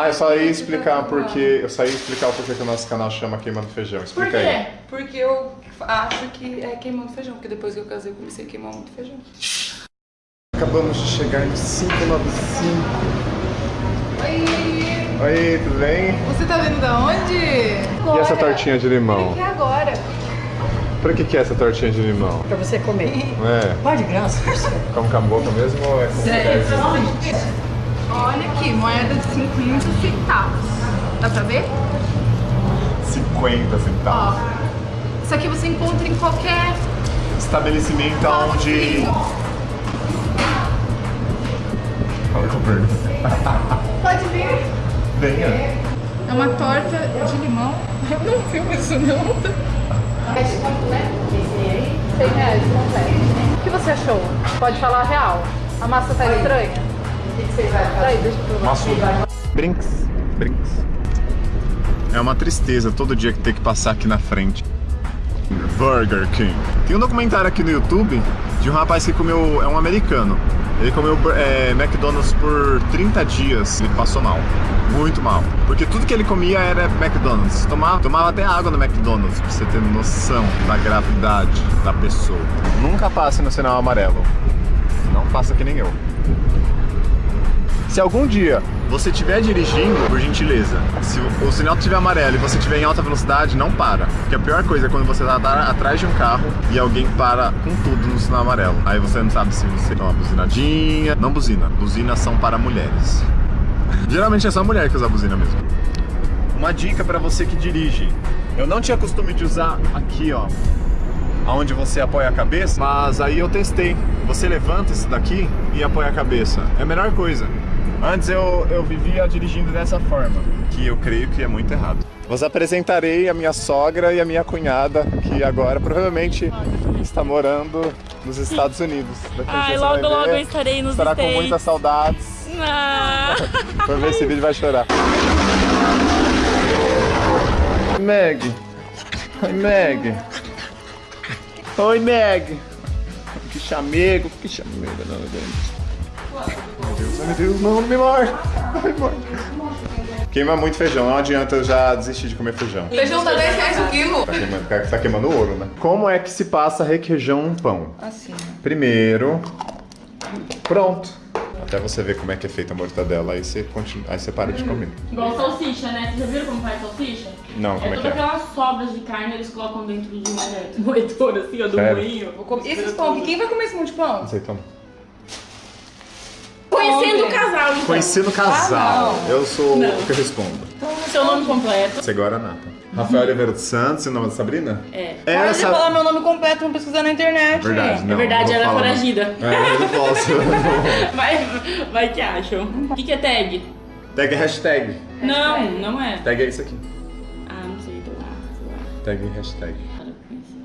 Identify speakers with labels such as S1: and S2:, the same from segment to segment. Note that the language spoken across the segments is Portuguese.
S1: Ah, eu só ia explicar porque. Eu só ia explicar o porquê que o nosso canal chama Queimando Feijão.
S2: Por
S1: Explica
S2: quê?
S1: aí.
S2: Porque eu acho que é queimando feijão, porque depois que eu casei eu comecei a queimar muito feijão.
S1: Acabamos de chegar no 595.
S2: Oi!
S1: Oi, tudo bem?
S2: Você tá vindo da onde?
S1: E essa tortinha de limão?
S2: Que é agora?
S1: Pra que, que é essa tortinha de limão?
S3: Pra você comer.
S1: É,
S3: Pode graça.
S1: come com a boca mesmo ou é com colherzinha?
S2: Olha aqui, moeda de 50 centavos. Dá pra ver?
S1: 50 centavos.
S2: Ó. Isso aqui você encontra em qualquer.
S1: Estabelecimento onde. Fala com o pergunta.
S2: Pode ver.
S1: Venha.
S2: É uma torta de limão. Eu não filmo isso não. Completo. O que você achou? Pode falar a real. A massa tá estranha? O que você vai fazer? deixa eu provar.
S1: Maçudo. Brinks. Brinks. É uma tristeza todo dia que ter que passar aqui na frente. Burger King. Tem um documentário aqui no YouTube de um rapaz que comeu. É um americano. Ele comeu é, McDonald's por 30 dias. Ele passou mal. Muito mal. Porque tudo que ele comia era McDonald's. Tomava, tomava até água no McDonald's, pra você ter noção da gravidade da pessoa. Nunca passe no sinal amarelo. Não faça que nem eu. Se algum dia você estiver dirigindo, por gentileza, se o sinal estiver amarelo e você estiver em alta velocidade, não para. Porque a pior coisa é quando você está atrás de um carro e alguém para com tudo no sinal amarelo. Aí você não sabe se você dá uma buzinadinha. Não buzina. Buzinas são para mulheres. Geralmente é só mulher que usa buzina mesmo. Uma dica para você que dirige. Eu não tinha costume de usar aqui, ó, aonde você apoia a cabeça, mas aí eu testei. Você levanta isso daqui e apoia a cabeça. É a melhor coisa. Antes eu, eu vivia dirigindo dessa forma, que eu creio que é muito errado. Vos apresentarei a minha sogra e a minha cunhada, que agora provavelmente está morando nos Estados Unidos. Daqui a
S4: Ai, logo, logo eu estarei nos
S1: Estará com
S4: States.
S1: muitas saudades.
S4: Ah.
S1: Por ver esse vídeo vai chorar. Meg. Oi, Meg. Oi, Meg. Que chamego, que chamego, não, gente. Meu Deus, ai, meu Deus, não, não me morde. Me morde. Queima muito feijão, não adianta eu já desistir de comer feijão.
S2: Feijão tá 10 reais o quilo.
S1: Tá queimando, tá queimando ouro, né? Como é que se passa requeijão num pão?
S2: Assim.
S1: Primeiro, pronto. Até você ver como é que é feita a mortadela, aí você, continua, aí você para de comer.
S4: Igual salsicha, né? Vocês já viram como faz salsicha?
S1: Não, como é que
S4: todas
S1: é?
S4: aquelas sobras de carne eles colocam dentro de uma moedor assim, ó, do
S1: Sério?
S4: moinho.
S2: Vou comer. Esses pão aqui, quem vai comer esse monte de pão?
S1: Azeitona.
S4: Conhecendo o casal, então.
S1: Conhecendo o casal.
S2: Ah,
S1: eu sou
S4: Não.
S1: o que respondo.
S4: Seu nome completo.
S1: Você agora Nata. Rafael Oliveira dos Santos, e o nome da Sabrina?
S4: É.
S1: É
S2: Para de
S1: essa.
S2: falar meu nome completo, vamos pesquisar na internet.
S1: Verdade, não.
S4: é verdade, ela é foragida.
S1: É, eu não posso.
S4: Vai, vai que acham. O que, que é tag?
S1: Tag hashtag.
S4: Não, não é.
S1: Tag é isso aqui.
S4: Ah, não sei, então.
S1: Tag hashtag.
S4: Para de conhecer.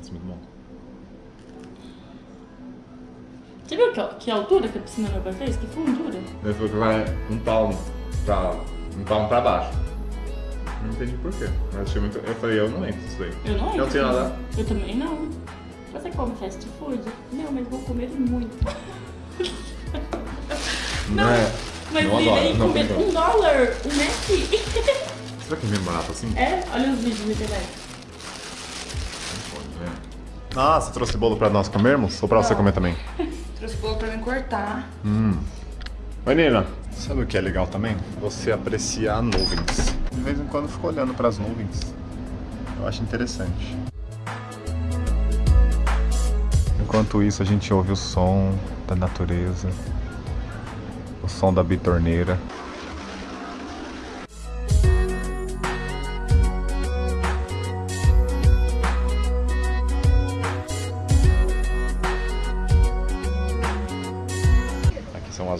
S1: Isso é muito bom.
S4: Você viu que, que altura que a piscina meu pai fez? Que fundura.
S1: Ele falou que vai um palmo pra, um palmo pra baixo. Não entendi por quê. Mas achei muito... Eu falei, eu não entro nisso daí.
S4: Eu não
S1: Não
S4: entro
S1: tenho
S4: nisso.
S1: nada.
S4: Eu também não. Você come fast food? Não, mas vou comer muito.
S1: Não, é.
S4: Mas
S1: Não adoro, não
S4: comer um dólar, um Mac.
S1: Será que é mesmo barato assim?
S4: é, olha os vídeos na internet.
S1: Ah, você trouxe bolo pra nós comermos? Ou pra você comer também?
S2: Trouxe bolo pra me cortar.
S1: Oi, Nina. Sabe o que é legal também? Você apreciar nuvens. De vez em quando eu fico olhando pras nuvens. Eu acho interessante. Enquanto isso, a gente ouve o som da natureza. O som da bitorneira.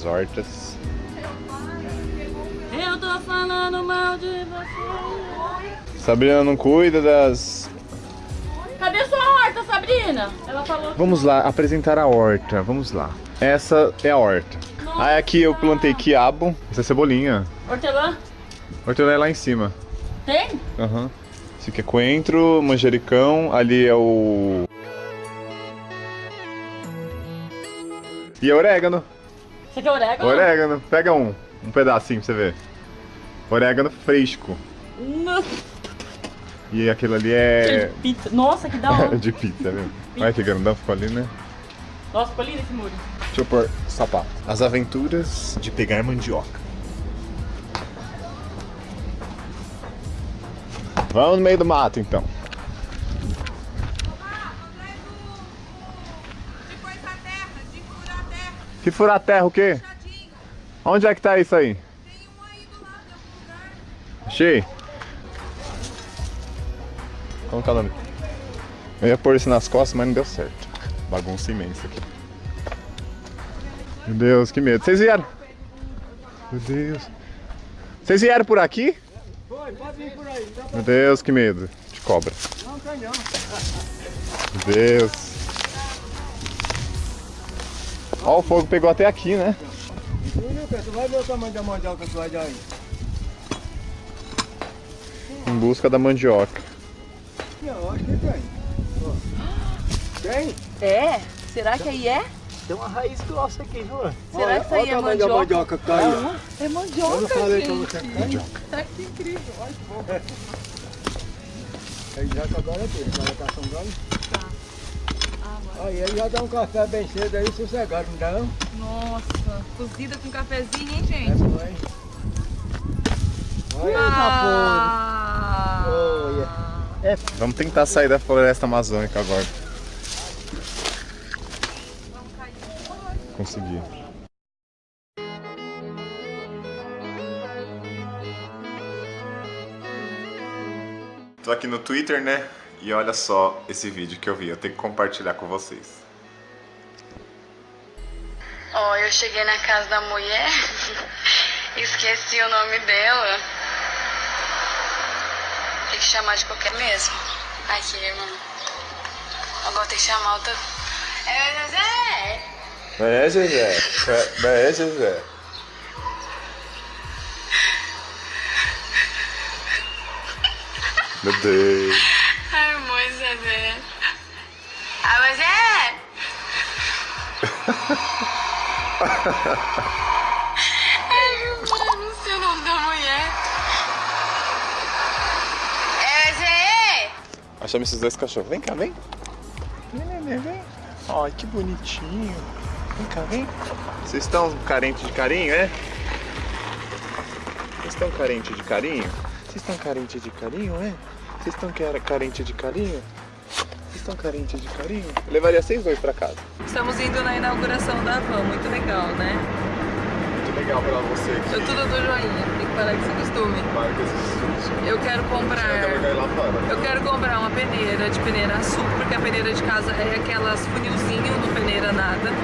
S1: Hortas.
S4: Eu tô falando mal de você.
S1: Sabrina não cuida das.
S4: Cadê sua horta, Sabrina? Ela falou.
S1: Vamos lá, apresentar a horta. Vamos lá. Essa é a horta. Aí aqui eu plantei quiabo. Essa é cebolinha.
S4: Hortelã?
S1: Hortelã é lá em cima.
S4: Tem?
S1: Aham. Esse aqui é coentro, manjericão, ali é o. E é orégano.
S4: Você quer orégano?
S1: Orégano. Pega um. Um pedacinho pra você ver. Orégano fresco.
S4: Nossa,
S1: E aquilo ali é.
S4: de pizza. Nossa, que da hora.
S1: de pizza, viu? Olha que grandão ficou ali, né?
S4: Nossa, ficou lindo esse muro.
S1: Deixa eu pôr sapato. As aventuras de pegar mandioca. Vamos no meio do mato então.
S3: Depois a terra, de furar a terra,
S1: Que furar a terra o quê? Onde é que tá isso aí?
S3: Tem um aí do lado em algum lugar.
S1: Achei. Como que é o nome? Eu ia pôr isso nas costas, mas não deu certo. Bagunça imensa aqui. Meu Deus, que medo. Vocês vieram? Meu Deus. Vocês vieram por aqui?
S5: Foi, pode vir por aí. Pra...
S1: Meu Deus, que medo de cobra.
S5: Não tem não.
S1: Meu Deus. Ó, o fogo pegou até aqui, né?
S5: Tu vai ver o tamanho da mandioca que vai dar aí.
S1: Em busca da mandioca.
S5: Não, acho que tem. Tem?
S2: É? Será que aí é?
S5: Tem uma raiz grossa aqui, viu?
S2: Será
S5: Olha,
S2: que isso aí
S5: olha
S2: é mandioca?
S5: mandioca que tá aí. ó.
S2: É
S5: Eu não
S2: mandioca,
S5: pra
S2: gente.
S5: você. Mandioca.
S2: Tá que incrível. Olha que bom.
S5: Aí já que agora é dele, agora tá assombrando.
S2: Ah,
S5: Aí ele já dá um café bem cedo aí, sossegado, não dá não?
S2: Nossa, cozida com cafezinho, hein,
S5: É
S2: gente?
S5: bom, hein? Olha,
S2: Ah!
S5: Olha. É
S1: Vamos tentar sair da floresta amazônica agora. Consegui. Tô aqui no Twitter, né? E olha só esse vídeo que eu vi. Eu tenho que compartilhar com vocês.
S6: Ó, eu cheguei na casa da mulher, esqueci o nome dela. Tem que chamar de qualquer mesmo. Aqui, irmão. Agora tem que chamar outra. É, Zezé!
S1: É, Zezé. É, Zezé. Meu Deus.
S6: Zezé. Ah, mas é! Ai, Deus, não sei o nome da mulher. É, Zé!
S1: Achamos esses dois cachorros. Vem cá, vem. Vem, neném, vem. Ai, que bonitinho. Vem cá, vem. Vocês estão carentes de carinho, é? Vocês estão carentes de carinho? Vocês estão carentes de carinho, é? Vocês estão carentes de carinho? Estão carentes de carinho? Eu levaria vocês dois pra casa.
S2: Estamos indo na inauguração da van, muito legal, né?
S1: Muito legal pra você que
S2: Eu tudo do joinha, tem que parar com esse costume.
S1: marca esses estudos.
S2: Eu quero comprar.
S1: lá fora.
S2: Eu quero comprar uma peneira de peneira sul, porque a peneira de casa é aquelas funilzinho, não peneira nada.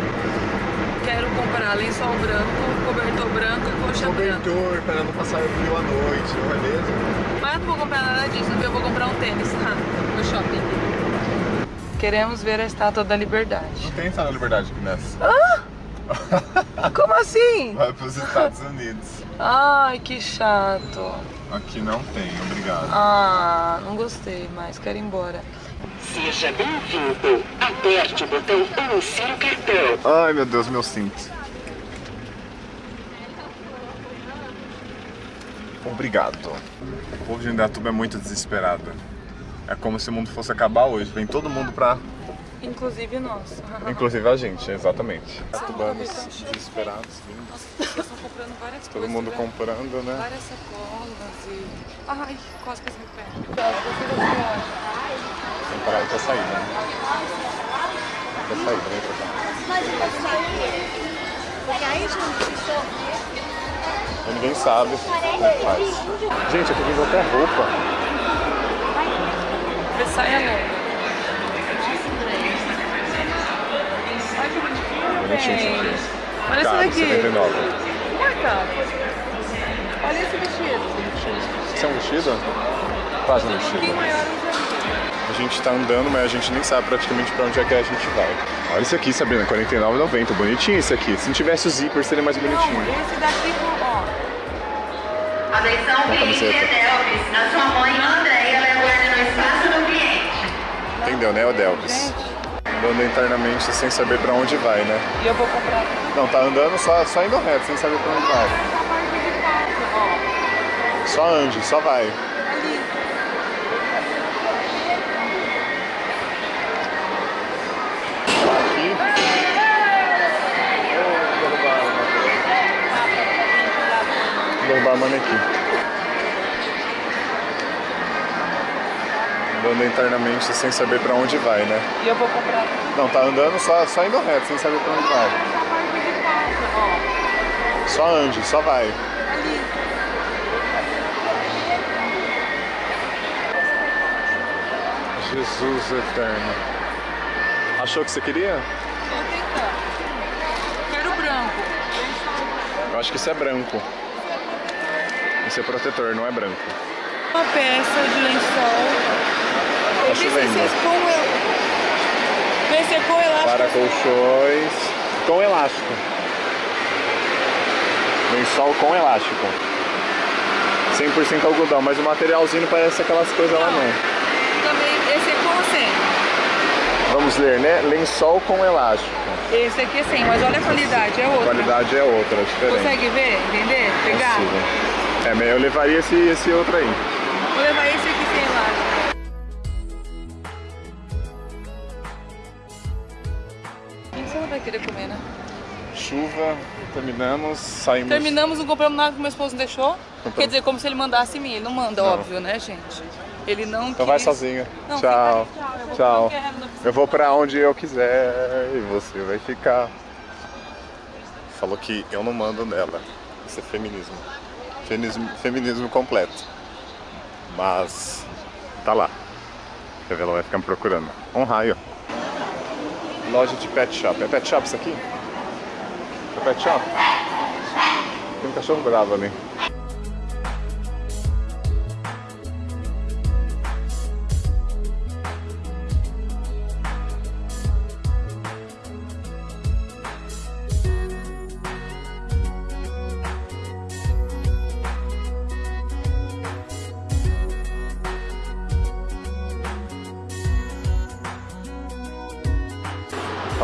S2: Quero comprar lençol branco, cobertor branco e coxa branca.
S1: Cobertor, para não passar frio à noite, não é mesmo?
S2: Mas eu não vou comprar nada disso, eu vou comprar um tênis tá? no shopping. Queremos ver a estátua da liberdade.
S1: Não tem essa liberdade aqui nessa.
S2: Como assim?
S1: Vai pros Estados Unidos.
S2: Ai, que chato.
S1: Aqui não tem, obrigado.
S2: Ah, não gostei mais, quero ir embora.
S7: Seja bem-vindo. Aperte o botão 1 em seu cartão.
S1: Ai meu Deus, meu cinto. Obrigado. O povo de Indaiatuba é muito desesperado. É como se o mundo fosse acabar hoje. Vem todo mundo pra.
S2: Inclusive nós.
S1: Inclusive a gente, exatamente. Tubanos desesperados, vindo.
S2: Eles estão comprando várias
S1: Todo
S2: coisas.
S1: mundo
S2: né?
S1: comprando, né?
S2: Várias sacolas e. Ai, quase que meu pé.
S1: Tem que parar pra sair, né? Pra sair, vem pra cá. E ninguém sabe como faz. Gente, aqui vem até roupa.
S2: Saia nova. Ai, que bonitinho,
S1: Bonitinho,
S2: gente. Olha esse daqui.
S1: 79.
S2: Não é caro. Olha esse vestido.
S1: Isso é um vestido? Quase um
S2: pouquinho
S1: vestido. A gente tá andando, mas a gente nem sabe praticamente pra onde é que a gente vai. Olha esse aqui, Sabrina, R$ 49,90. Bonitinho esse aqui. Se não tivesse o zíper, seria mais bonitinho.
S2: Não, esse daqui, ó.
S6: Atenção,
S1: Uma camiseta.
S6: Delves. A sua mãe ele
S1: entendeu, né, Odelvis? Andando internamente sem saber pra onde vai, né?
S2: E eu vou comprar
S1: Não, tá andando só, só indo reto, sem saber pra onde vai. Só ande, só vai. Aqui. Vou derrubar a manequim. Andando internamente sem saber pra onde vai, né?
S2: E eu vou comprar
S1: Não, tá andando só, só indo reto, sem saber pra onde vai. Só ande, só vai. Jesus eterno. Achou o que você queria?
S2: Quero branco.
S1: Eu acho que isso é branco. Isso é protetor, não é branco.
S2: Uma peça de lençol. Secou o el- Vê se secou o elástico.
S1: Para colchões com elástico. Lençol com elástico. 100% algodão, mas o materialzinho parece aquelas coisas lá não.
S2: Também, esse é com sem.
S1: Vamos ler, né? Lençol com elástico.
S2: Esse aqui é sem, mas olha a qualidade, é
S1: A
S2: outra.
S1: qualidade é outra, é diferente.
S2: Consegue ver, entender? Pegar?
S1: Consigo. É, eu levaria esse, esse outro aí.
S2: Vou levar esse aqui sem elástico. O que você não vai querer comer, né?
S1: Chuva, terminamos, saímos.
S2: Terminamos, não compramos nada que meu esposo não deixou.
S1: Compramos.
S2: Quer dizer, como se ele mandasse em mim. Ele não manda,
S1: Não.
S2: óbvio, né, gente? Ele não
S1: Então vai
S2: quis.
S1: sozinho.
S2: Não,
S1: Tchau.
S2: tchau. Eu vou
S1: Tchau. Eu vou pra onde eu quiser e você vai ficar. Falou que eu não mando nela. Isso é feminismo. Feminismo, feminismo completo. Mas tá lá. Quer ver? Ela vai ficar me procurando. Um raio. Loja de pet shop. É pet shop isso aqui? É pet shop? Tem um cachorro bravo ali.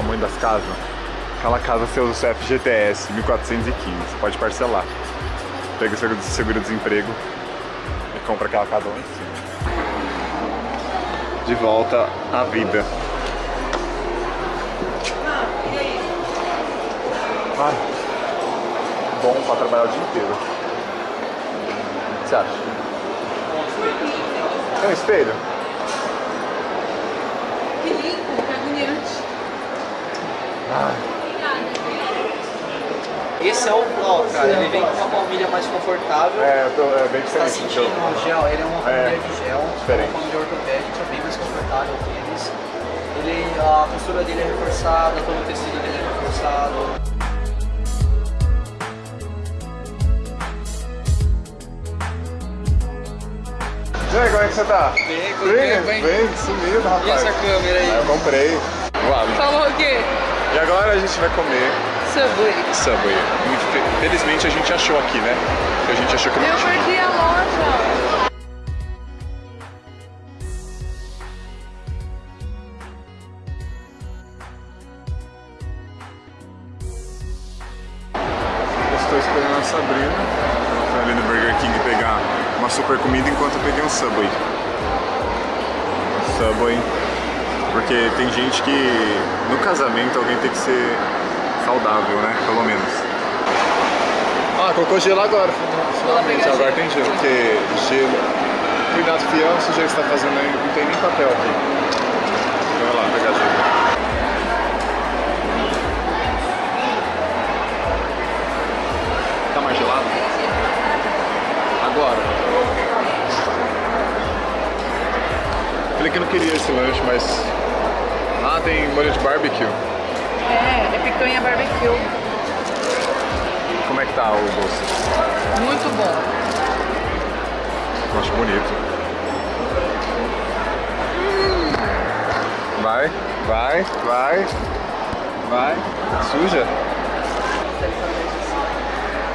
S1: Tamanho das casas. Aquela casa você usa o seu FGTS 1415, pode parcelar. Pega o seguro-desemprego e compra aquela casa lá em cima. De volta à vida. Ai, bom pra trabalhar o dia inteiro. O que você acha? Tem um espelho?
S2: Que limpo, que agoniante.
S8: Esse é o Blau, cara. Ele vem com uma palmilha mais confortável.
S1: É, eu tô, é bem
S8: Você tá
S1: diferente.
S8: sentindo o gel, ele é uma
S1: É,
S8: palmilha de gel,
S1: diferente.
S8: uma palmilha ortopédica, bem mais confortável que eles. Ele, a textura dele é reforçada, todo o tecido dele é reforçado.
S1: E aí, como é que você tá?
S8: Bem,
S1: Bem,
S8: bem, bem.
S1: sumido, rapaz.
S8: E essa câmera aí?
S1: Ah, eu comprei. Vale.
S2: Falou o quê?
S1: E agora a gente vai comer
S2: Subway.
S1: Subway. Muito fe- Felizmente a gente achou aqui, né? A gente achou que não
S2: Eu
S1: tinha.
S2: perdi a loja.
S1: Eu estou esperando a Sabrina pra ali no Burger King pegar uma super comida enquanto eu peguei um Subway. Subway. Porque tem gente que no casamento alguém tem que ser saudável, né? Pelo menos. Ah, colocou gelo agora. Finalmente, agora
S2: gelo.
S1: tem gelo. Porque gelo. Cuidado, fião, você já está fazendo aí. Não tem nem papel aqui. Então vai lá, pegar gelo. Tá mais gelado? Agora. Falei que não queria esse lanche, mas. Ah, tem molho de barbecue.
S2: É, é picanha barbecue.
S1: Como é que tá o doce?
S2: Muito bom.
S1: Eu acho bonito. Vai, vai, vai, vai. Suja.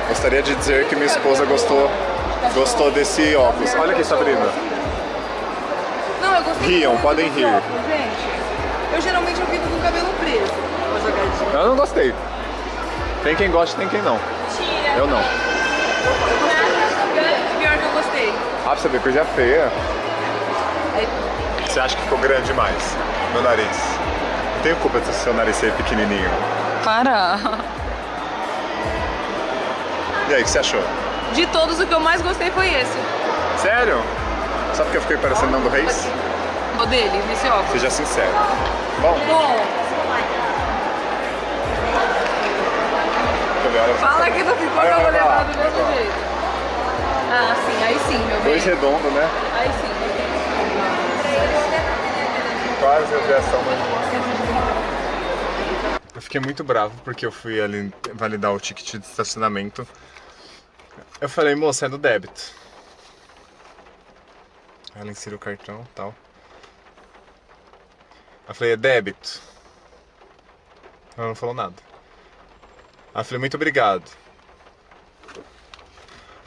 S1: Gostaria de dizer que minha esposa gostou, gostou desse óculos. Olha aqui, Sabrina.
S2: Não, eu gostei
S1: Riam, podem rir.
S2: óculos, gente. Eu geralmente eu fico com o cabelo preso. Uma jogadinha.
S1: Eu não gostei. Tem quem gosta, tem quem não. Eu não.
S2: Pior que eu gostei.
S1: Ah, pra você ver, coisa feia.
S2: Aí,
S1: Você acha que ficou grande demais? Meu nariz. Não tenho culpa de seu nariz ser pequenininho.
S2: para.
S1: E aí, o que você achou?
S2: De todos, o que eu mais gostei foi esse.
S1: Sério? Só porque eu fiquei parecendo Nando Reis?
S2: O dele, nesse óculos.
S1: Seja sincero. Bom,
S2: Bom,
S1: eu
S2: fala ficou
S1: Vai,
S2: que eu vou levar do mesmo jeito. Ah, sim, aí sim, meu bem.
S1: Dois redondos, né?
S2: Aí sim.
S1: Quase a versão Eu fiquei muito bravo porque eu fui ali validar o ticket de estacionamento. Eu falei, moça, é do débito. Ela inseriu o cartão e tal. Eu falei, é débito. Ela não falou nada. Aí eu falei, muito obrigado.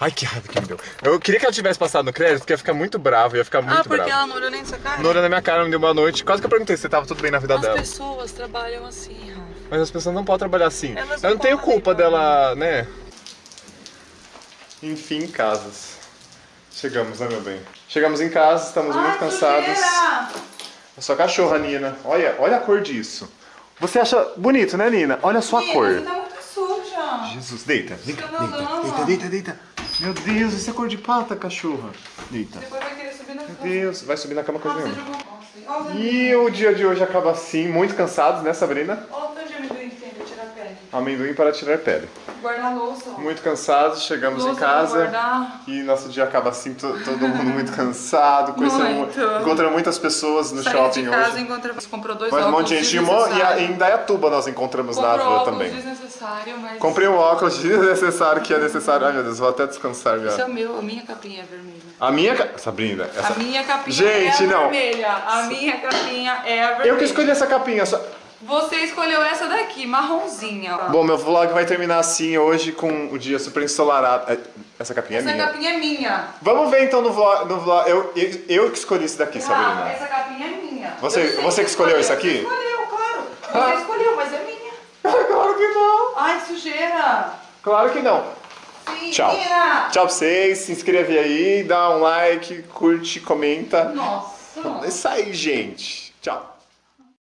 S1: Ai, que raiva que me deu. Eu queria que ela tivesse passado no crédito, porque ia ficar muito bravo, ia ficar muito
S2: Ah, porque
S1: bravo.
S2: ela não olhou nem sua cara?
S1: Não olhou na minha cara, me deu boa noite. Quase que eu perguntei se tava tudo bem na vida
S2: As
S1: dela.
S2: pessoas trabalham assim, Rafa.
S1: Mas as pessoas não podem trabalhar assim.
S2: Elas
S1: eu não
S2: não
S1: tenho culpa dela, né? Enfim, casas. Chegamos, né, meu bem? Chegamos em casa, estamos muito cansados. A sua cachorra, Nina. Olha, olha a cor disso. Você acha bonito, né, Nina? Olha a sua cor.
S2: Você tá muito suja.
S1: Jesus, deita. Deita,
S2: nadando.
S1: deita, deita, deita. Meu Deus, isso é cor de pata, cachorra. Deita.
S2: Depois vai querer subir na
S1: Meu
S2: cama.
S1: Deus, vai subir na cama com a
S2: Nossa,
S1: Juliana.
S2: jogou...
S1: E o dia de hoje acaba assim, muito cansados, né, Sabrina?
S2: Olha o tanto de amendoim que tem pra tirar pele.
S1: Amendoim para tirar pele.
S2: Guarda-louça, ó.
S1: Muito cansados, chegamos em
S2: Louça pra
S1: casa
S2: guardar.
S1: e nosso dia acaba assim, to- todo mundo muito cansado,
S2: Muito.
S1: encontramos muitas pessoas no
S2: Saí
S1: shopping
S2: de casa
S1: hoje.
S2: Comprou dois
S1: Mas um
S2: óculos
S1: monte de gente e em Indaiatuba nós encontramos na
S2: Comprou
S1: rua
S2: óculos
S1: também.
S2: desnecessário, mas...
S1: Comprei um óculos desnecessário que é necessário. Ai meu Deus, vou até descansar
S2: Esse é o meu, a minha capinha é vermelha.
S1: A minha. ca- Sabrina, essa.
S2: A minha capinha
S1: Gente,
S2: é a
S1: não.
S2: vermelha. A minha capinha é a vermelha.
S1: Eu que escolhi essa capinha. Só...
S2: Você escolheu essa daqui, marronzinha. ó.
S1: Bom, meu vlog vai terminar assim hoje com o dia super ensolarado. É, Essa capinha
S2: essa
S1: é minha.
S2: capinha é minha.
S1: Vamos ver então no vlog. No vlog. Eu, eu, eu que escolhi isso daqui,
S2: Rafa,
S1: Sabrina.
S2: essa capinha é minha.
S1: Você- você que escolheu isso aqui?
S2: Você escolheu, claro. Você escolheu, mas é minha.
S1: claro que não.
S2: Ai, sujeira.
S1: Claro que não.
S2: Sim,
S1: Tchau. Tchau pra vocês. Se inscreve aí, dá um like, curte, comenta.
S2: Nossa.
S1: É isso aí, gente. Tchau.